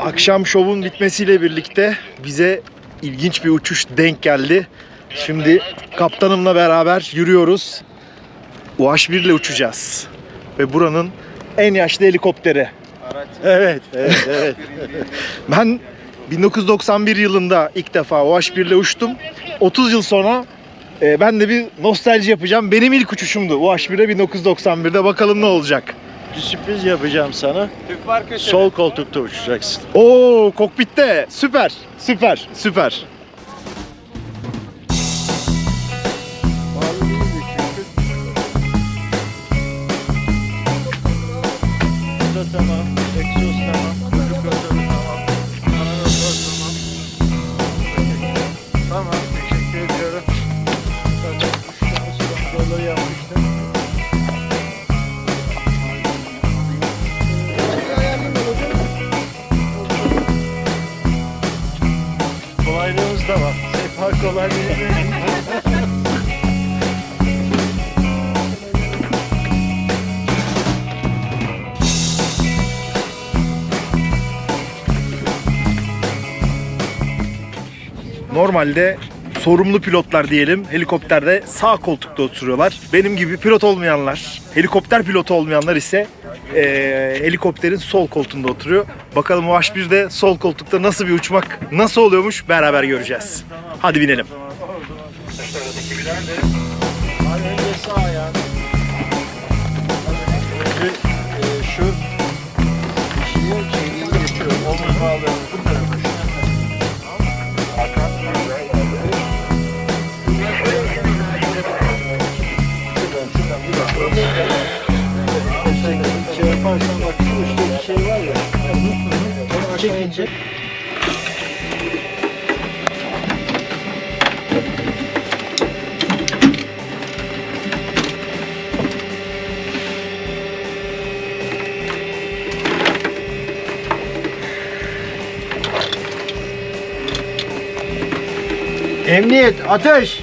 Akşam şovun bitmesiyle birlikte bize ilginç bir uçuş denk geldi. Şimdi kaptanımla beraber yürüyoruz. UH-1 ile uçacağız. Ve buranın en yaşlı helikopteri. Evet, evet, evet. ben 1991 yılında ilk defa UH-1 ile uçtum. 30 yıl sonra e, ben de bir nostalji yapacağım. Benim ilk uçuşumdu UH-1'e 1991'de. Bakalım ne olacak. Bir sürpriz yapacağım sana. Sol koltukta uçacaksın. Oo kokpitte. Süper. Süper. Süper. Tamam. Egzoz tamam. Kuyruk motoru Da var. Seyfar kolaylığı. Normalde sorumlu pilotlar diyelim helikopterde sağ koltukta oturuyorlar. Benim gibi pilot olmayanlar, helikopter pilotu olmayanlar ise eee, helikopterin sol koltuğunda oturuyor. Bakalım UH-1'de sol koltukta nasıl bir uçmak nasıl oluyormuş beraber göreceğiz. Hadi binelim. Abi önce sağ ayağını. Önce e, şu Emniyet, ateş!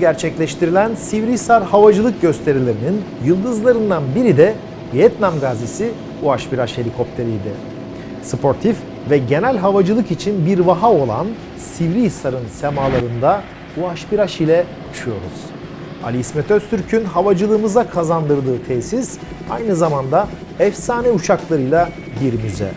Gerçekleştirilen Sivrihisar havacılık gösterilerinin yıldızlarından biri de Vietnam gazisi UH-1H helikopteriydi. Sportif ve genel havacılık için bir vaha olan Sivrihisar'ın semalarında UH-1H ile uçuyoruz. Ali İsmet Öztürk'ün havacılığımıza kazandırdığı tesis aynı zamanda efsane uçaklarıyla bir müze.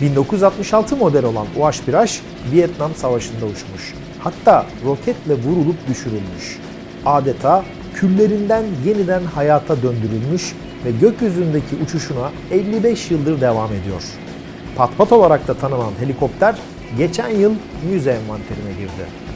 1966 model olan UH-1H Vietnam Savaşı'nda uçmuş. Hatta roketle vurulup düşürülmüş. Adeta küllerinden yeniden hayata döndürülmüş ve gökyüzündeki uçuşuna 55 yıldır devam ediyor. Patpat olarak da tanınan helikopter geçen yıl müze envanterine girdi.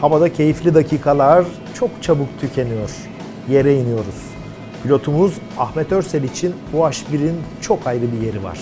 Havada keyifli dakikalar çok çabuk tükeniyor. Yere iniyoruz. Pilotumuz Ahmet Örsel için UH-1'in çok ayrı bir yeri var.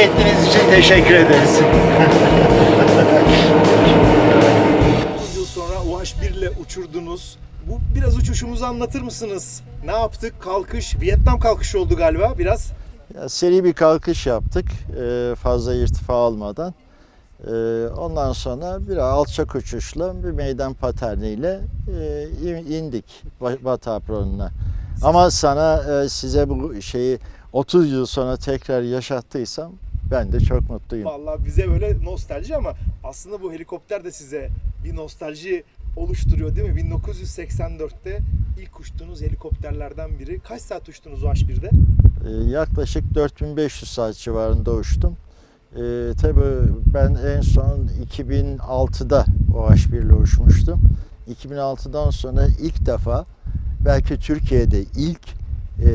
Tercih ettiğiniz için teşekkür ederiz. 30 yıl sonra UH-1 ile uçurdunuz. Bu biraz uçuşumuzu anlatır mısınız? Ne yaptık? Kalkış, Vietnam kalkışı oldu galiba biraz. Ya, seri bir kalkış yaptık e, fazla irtifa almadan. E, ondan sonra bir alçak uçuşla bir meydan paterniyle e, in- indik Ba- Batı apronuna. Ama sana e, size bu şeyi 30 yıl sonra tekrar yaşattıysam ben de çok mutluyum. Vallahi bize böyle nostalji ama aslında bu helikopter de size bir nostalji oluşturuyor değil mi? 1984'te ilk uçtuğunuz helikopterlerden biri. Kaç saat uçtunuz UH-1'de? E, yaklaşık 4500 saat civarında uçtum. E, tabii ben en son 2006'da OH1 ile uçmuştum. 2006'dan sonra ilk defa belki Türkiye'de ilk e,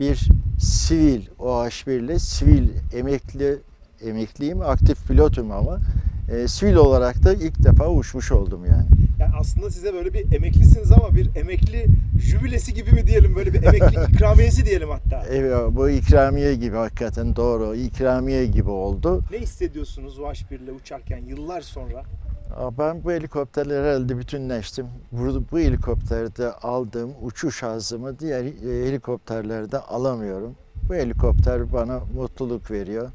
bir sivil OH1 ile sivil emekli emekliyim, aktif pilotum ama e, sivil olarak da ilk defa uçmuş oldum yani. Yani aslında size böyle bir emeklisiniz ama bir emekli jübilesi gibi mi diyelim? Böyle bir emekli ikramiyesi diyelim hatta. Evet, bu ikramiye gibi hakikaten doğru. ikramiye gibi oldu. Ne hissediyorsunuz UH-1 ile uçarken yıllar sonra? Ben bu helikopterle herhalde bütünleştim. Bu, bu helikopterde aldığım uçuş hazımı diğer e, helikopterlerde alamıyorum. Bu helikopter bana mutluluk veriyor.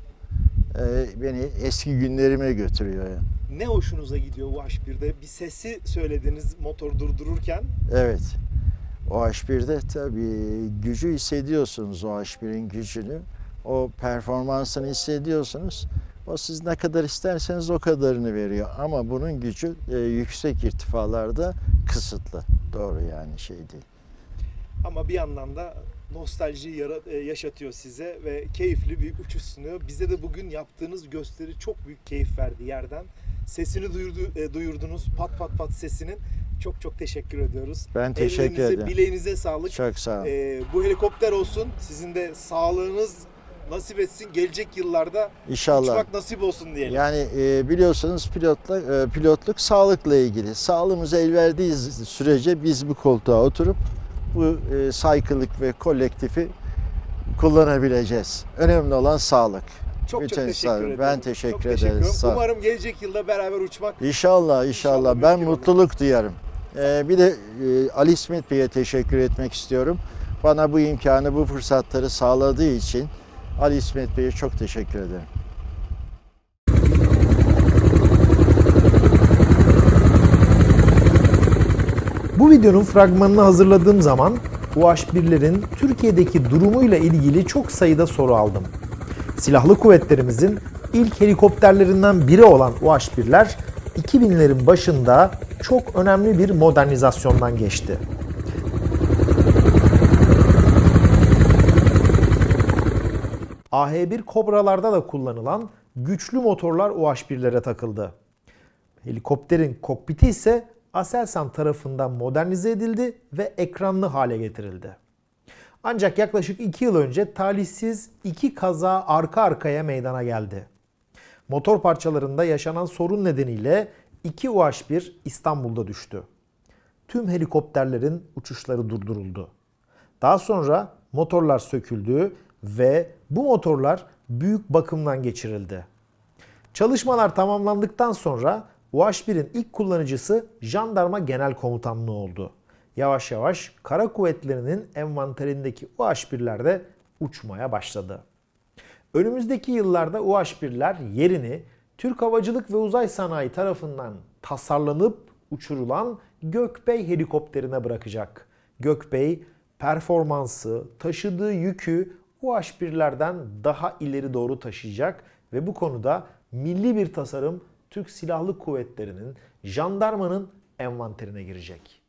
e, beni eski günlerime götürüyor. Yani. Ne hoşunuza gidiyor UH1'de? Bir sesi söylediniz motor durdururken. Evet. O H1'de tabii gücü hissediyorsunuz o H1'in gücünü. O performansını hissediyorsunuz. O siz ne kadar isterseniz o kadarını veriyor. Ama bunun gücü e, yüksek irtifalarda kısıtlı. Doğru yani şey değil. Ama bir yandan da nostalji e, yaşatıyor size ve keyifli bir uçuş sunuyor. Bize de bugün yaptığınız gösteri çok büyük keyif verdi yerden. Sesini duyurdu, e, duyurdunuz. Pat pat pat sesinin. Çok çok teşekkür ediyoruz. Ben teşekkür Ellerinize, ederim. bileğinize sağlık. Çok sağ olun. E, bu helikopter olsun. Sizin de sağlığınız nasip etsin. Gelecek yıllarda İnşallah. uçmak nasip olsun diyelim. Yani e, biliyorsunuz pilotluk, e, pilotluk sağlıkla ilgili. Sağlığımız el verdiği sürece biz bu koltuğa oturup bu e, saykılık ve kolektifi kullanabileceğiz. Önemli olan sağlık. çok bütün çok teşekkür sağ ederim. Ben teşekkür çok ederim. Teşekkür Sağ olun. Umarım gelecek yılda beraber uçmak İnşallah, inşallah. İnşallah Ben mümkün olur. mutluluk duyarım. E, bir de e, Ali İsmet Bey'e teşekkür etmek istiyorum. Bana bu imkanı, bu fırsatları sağladığı için Ali İsmet Bey'e çok teşekkür ederim. Bu videonun fragmanını hazırladığım zaman UH-1'lerin Türkiye'deki durumuyla ilgili çok sayıda soru aldım. Silahlı kuvvetlerimizin ilk helikopterlerinden biri olan UH-1'ler 2000'lerin başında çok önemli bir modernizasyondan geçti. AH-1 Kobralarda da kullanılan güçlü motorlar UH-1'lere takıldı. Helikopterin kokpiti ise Aselsan tarafından modernize edildi ve ekranlı hale getirildi. Ancak yaklaşık 2 yıl önce talihsiz iki kaza arka arkaya meydana geldi. Motor parçalarında yaşanan sorun nedeniyle 2 UH-1 İstanbul'da düştü. Tüm helikopterlerin uçuşları durduruldu. Daha sonra motorlar söküldü ve bu motorlar büyük bakımdan geçirildi. Çalışmalar tamamlandıktan sonra UH-1'in ilk kullanıcısı Jandarma Genel Komutanlığı oldu. Yavaş yavaş kara kuvvetlerinin envanterindeki UH-1'ler de uçmaya başladı. Önümüzdeki yıllarda UH-1'ler yerini Türk Havacılık ve Uzay Sanayi tarafından tasarlanıp uçurulan Gökbey helikopterine bırakacak. Gökbey performansı, taşıdığı yükü UH-1'lerden daha ileri doğru taşıyacak ve bu konuda milli bir tasarım Türk Silahlı Kuvvetleri'nin, jandarmanın envanterine girecek.